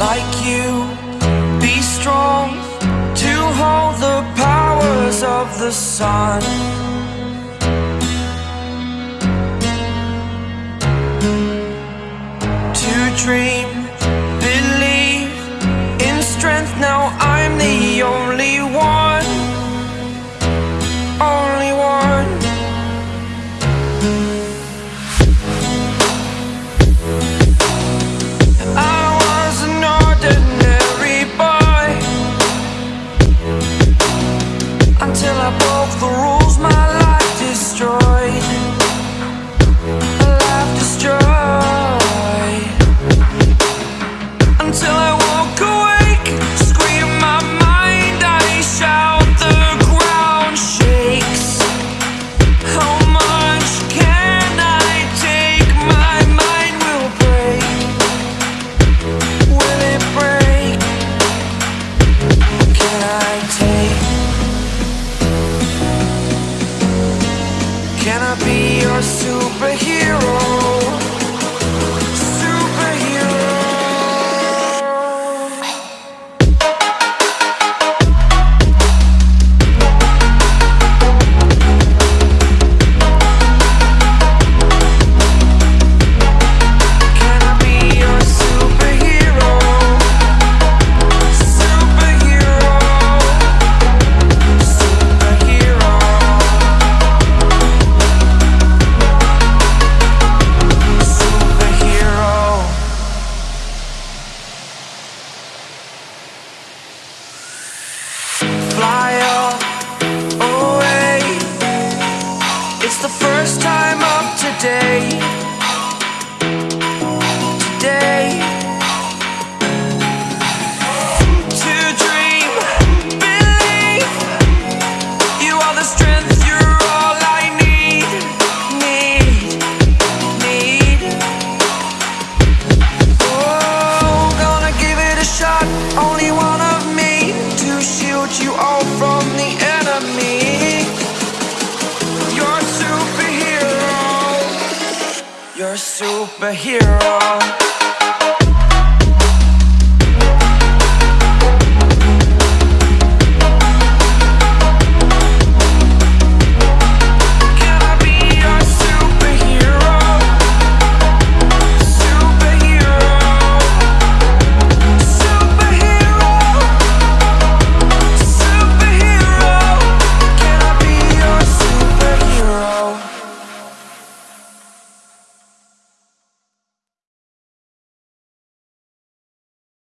like you. Be strong to hold the powers of the sun. To dream, believe in strength. Now I'm the only one. be your superhero. It's the first time up today. superhero.